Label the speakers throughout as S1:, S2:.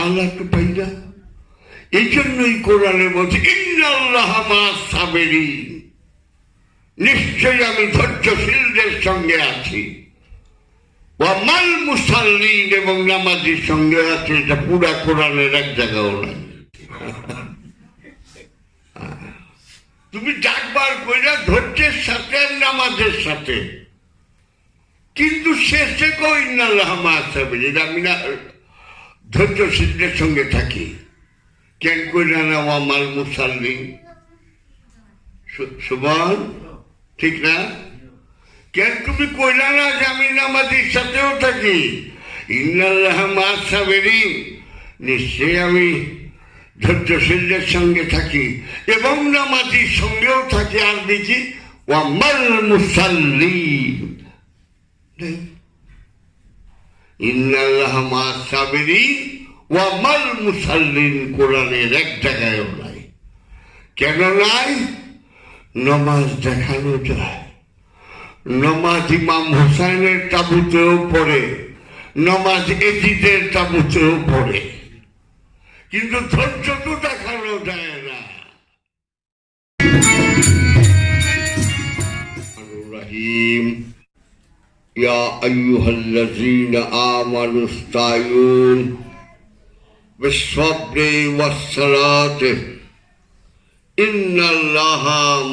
S1: আল্লাহ একটু পাই না এই জন্যই কোরআনে বলছে, ইন্নাল্লাহ মা সাবেরিন। নিশ্চয়ই আমি ধৈর্যশীলদের সঙ্গে আছি। ওয়ামাল মুসাল্লিন এবং নামাজির সঙ্গে আছে, এটা পুরা কোরআনের এক জায়গাও নাই। তুমি ডাকবার কইরা ধৈর্যের সাথে নামাজের সাথে কিন্তু শেষে আমি না ধৈর্যশীলদের সঙ্গে থাকি, কেন কইরা না ওয়ামাল মুসাল্লিন সুবন ঠিক না? কেন তুমি কইলা না যে আমি নামাজির সাথেও থাকি ইন্নাল্লাহ মাসাবেরি নিশ্চয়ই আমি সঙ্গে থাকি এবং নামাজির সঙ্গেও থাকি, আর দেখি ওয়ামাল মুসাল্লি ইন্নাল্লাহ মাসাবেরি ওয়ামাল মুসাল্লিন কোরআনের এক জায়গায়ও নাই। কেন নাই? নমাজ দেখানো যায়। নমাজ ইমাম হোসাইনের তাবুতেও পড়ে, নমাজ এজিদের তাবুতেও পড়ে। কিন্তু ধৈর্য তো দেখানো যায় না। রহিম। يا أيها الذين آمنوا استعينوا بالصبر والصلاة إن الله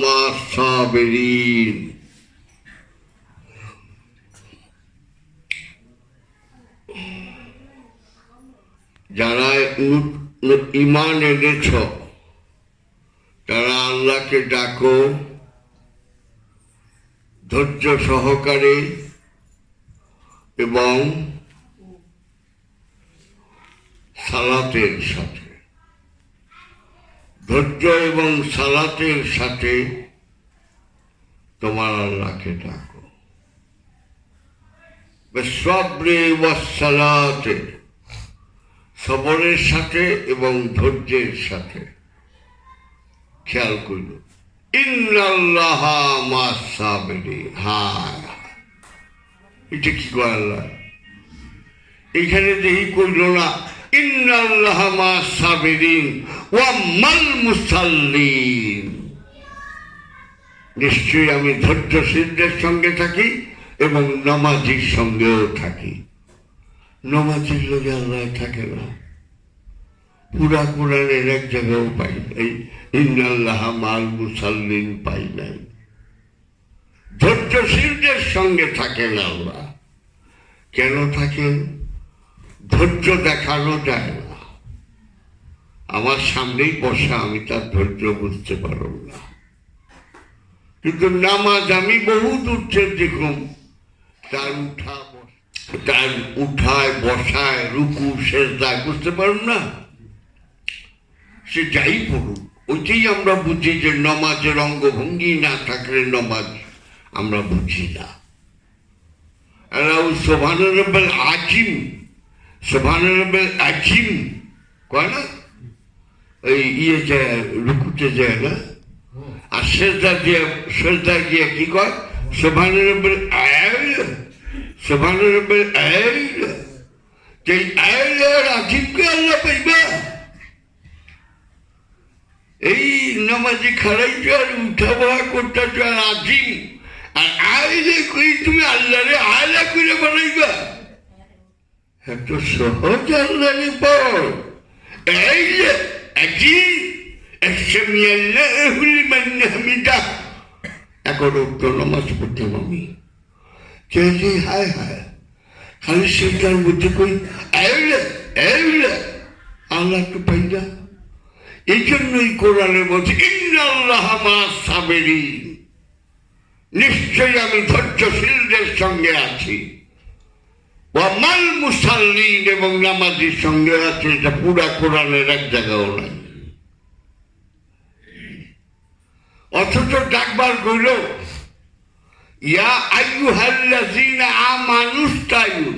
S1: مع الصابرين যারা ইমান এনেছ তারা আল্লাহকে ডাকো ধৈর্য সহকারে এবং সালাতের সাথে, ধৈর্য এবং সালাতের সাথে তোমার আল্লাহকে ডাকো। সবরে সালাতে, সবরের সাথে এবং ধৈর্যের সাথে খেয়াল করল ইন্নাল্লাহ মাসাবেরি হ্যাঁ। এটা কি আল্লাহ? এখানে দেখি করল না নিশ্চয়ই আমি ধৈর্যশীলদের সঙ্গে থাকি এবং নমাজির সঙ্গেও থাকি। নমাজির লোকে আল্লাহ থাকে না। পুরা কোরআনের এক জায়গাও পাই নাই। ইন্নাল্লাহ মাল মুসাল্লিন পাই নাই। ধৈর্যশীলদের সঙ্গে থাকেন আল্লাহ কেন থাকেন? ধৈর্য দেখানো যায় না। আমার সামনেই বসা, আমি তার ধৈর্য বুঝতে পারব না। কিন্তু নামাজ আমি বহু দূর দেখুন, তার উঠা তার উঠায়, বসায়, রুকু শেষ দায় বুঝতে পারুন না? সে যাই পড়ুক, ওইটাই আমরা বুঝি যে নমাজের অঙ্গভঙ্গি না থাকলে নমাজ আমরা বুঝি না। সোভানুরবেল আজিম সোভানুরবেল আজিম কয় না? ওই ইয়ে যায় রুকুতে যায় না? আর শেষদা দিয়ে শেষদা দিয়ে কি কয়? সোভানুরবেল আয়াল সোভানুরবেল আয়াল এই আয়াল আর আজিমকে আল্লাহ পাইবা। এই নামাজি খারাইছো আর উঠা বহা করতেছো আর আজিম আর আইলে কই তুমি আল্লাহরে আয়লা করে বানাইবা? এত সহজ আল্লাহরে পর এই যে আজিম একসামি আল্লাহ লিমান হামিদা। এখন উক্ত নামাজ পড়তাম হায় হায়, খালি সেটার মধ্যে কই, আইলে আইলে, আল্লাহ তো পাইজা এই জন্যই কোরআনে বলছে ইন্নাল্লাহ মা সাবেরিন। নিশ্চয়ই আমি ধৈর্যশীলদের সঙ্গে আছি। ওয়ামাল মুসাল্লিন এবং নামাজির সঙ্গে আছে, এটা পুরা কোরআনের এক জায়গাও নাই। অথচ ডাকবার কইল, ইয়া আইয়ুহাল্লাযীনা আমানুস তাইয়ুন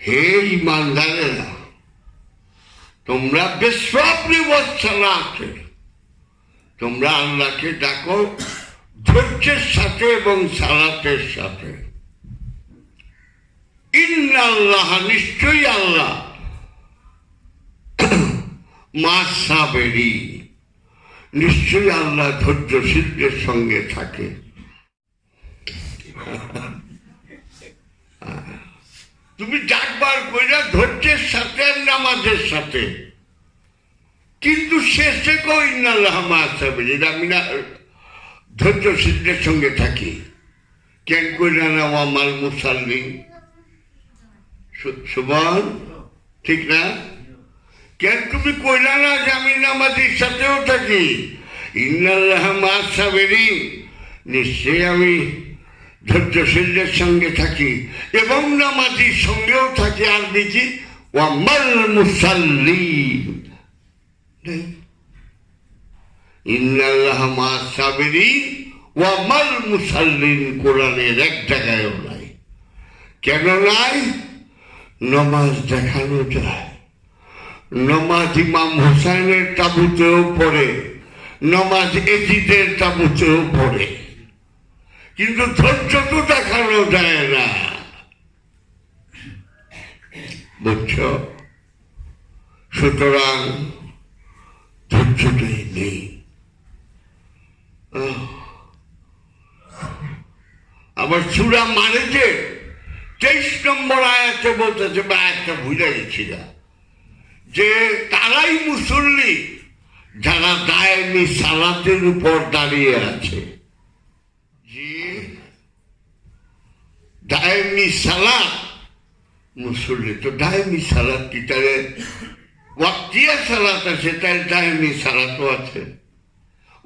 S1: হে ইমানদারেরা তোমরা বেসবরি আছে তোমরা আল্লাহকে ডাকো ধৈর্যের সাথে এবং সালাতের সাথে। ইন্নাল্লাহ, নিশ্চয়ই আল্লাহ। মা সাবেরি নিশ্চয়ই আল্লাহ ধৈর্যশীলদের সঙ্গে থাকে। তুমি ডাকবার কইরা ধৈর্যের সাথে নামাজের সাথে। কিন্তু শেষে কই ইন্নাল্লাহ মা সাবেরি আমি না ধৈর্যশীলদের সঙ্গে থাকি। কেন কইরা না আমার মুসাল্লিম সুবল ঠিক না? কেন তুমি কইলা না, যে আমি নামাজির সাথেও থাকি? ইন্নাল্লাহ মাসাবেরি নিশ্চয়ই আমি ধৈর্যশীলদের সঙ্গে থাকি এবং নামাজির সঙ্গেও থাকি। আর দেখি ওয়ামাল মুসাল্লি। ইন্নাল্লাহ মাসাবেরি ওয়ামাল মুসাল্লিন কোরআনের এক জায়গায়ও নাই। কেন নাই? নমাজ দেখানো যায়। নমাজ ইমাম হোসাইনের তাবুতেও পড়ে, নমাজ এজিদের তাবুতেও পড়ে। কিন্তু ধৈর্য তো দেখানো যায় না। বুঝছ? সুতরাং ধৈর্যটাই নেই। আবার চূড়া মানে যে তেইশ নম্বর আয়াতে বলতেছে, বা একটা ভুলে গেছিলাম যে তারাই মুসল্লি যারা দায়নি সালাতের উপর দাঁড়িয়ে আছে। যে দায়নি সালাত, মুসল্লি তো দায়নি সালাত কি তাহলে সালাত আছে তাহলে দায়নি সালাতও আছে।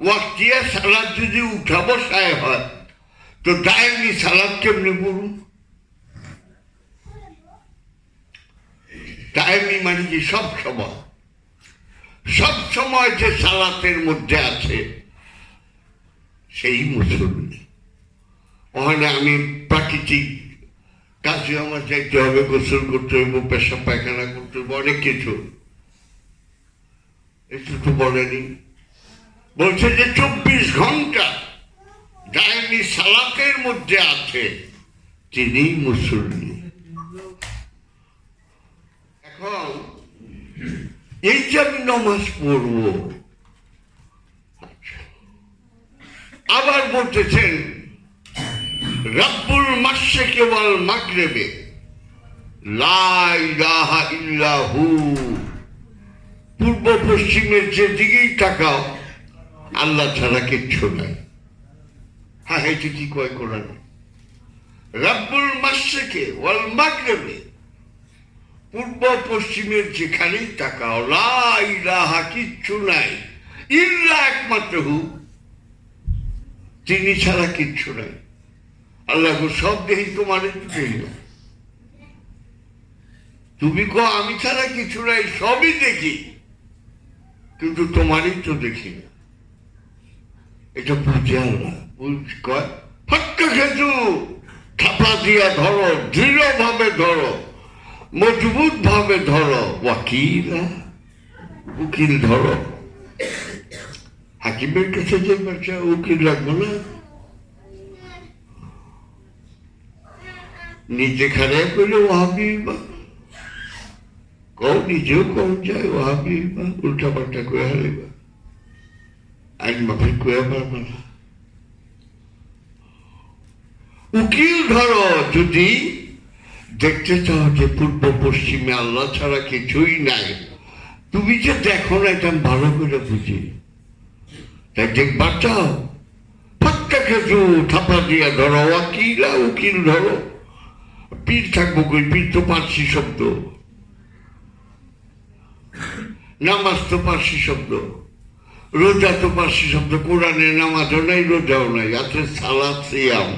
S1: ওয়াক্তিয়া সালাত যদি উঠা বসায় হয়, তো দায়নি সালাত কেমনি বলুন টাইমি মানে কি সব সময়? সব সময় যে সালাতের মধ্যে আছে, সেই মুসল্লি। ওখানে আমি প্রাকৃতিক কাজে আমার যাইতে হবে, গোসল করতে হইব পেশা পায়খানা করতে হইব, অনেক কিছু। একটু তো বলেনি। বলছে যে চব্বিশ ঘণ্টা ডাইনি সালাতের মধ্যে আছে, তিনি মুসল্লি। এখন এই যে আমি নমাজ পড়ব। আবার বলতেছেন, রব্বুল মাসে কেবল মাগরেবে। লাহা পূর্ব পশ্চিমের যে দিকেই তাকাও আল্লাহ ছাড়া কিচ্ছু নাই। হ্যাঁ এটা কি কয় কোরআন? রব্বুল মাসেকে ওয়াল মাগরেবে, পূর্ব পশ্চিমের যেখানেই তাকাও লাহা কিচ্ছু নাই, ইল্লা একমাত্র হু। তিনি ছাড়া কিচ্ছু নাই। আল্লাহ সব দেখি তোমার তুমি কো আমি ছাড়া কিছু নাই, সবই দেখি। কিন্তু তোমারই তো দেখি না। এটা বুঝে আল্লাহ বুঝ কয়, ফাটকা থাপা দিয়া ধরো দৃঢ় ভাবে ধরো মজবুত ভাবে ধরো ওয়াকিল উকিল ধরো হাকিমের কাছে যে বাচ্চা উকিল রাখব না। নিজে খারাপ করলে ওহাবি কও নিজেও কম যায় ওহাবি উল্টা পাল্টা করে হারিবা পারবে না উকিল ধরো যদি দেখতে চাও যে পূর্ব পশ্চিমে আল্লাহ ছাড়া কিছুই নাই? তুমি যে দেখো না, এটা ভালো করে বুঝি। তাই দেখবার চাও ফাক্কা খেজু থাপা দিয়া ধরো ওয়াকিলা উকিল ধরো। পীর থাকব কই? পীর তো পার্সি শব্দ। নামাজ তো পার্সি শব্দ। રોજાતો પાસે શબ્દ કુરાન એનામાં તો નહીં રોજાવ નહીં આ તો સાલા સિયામ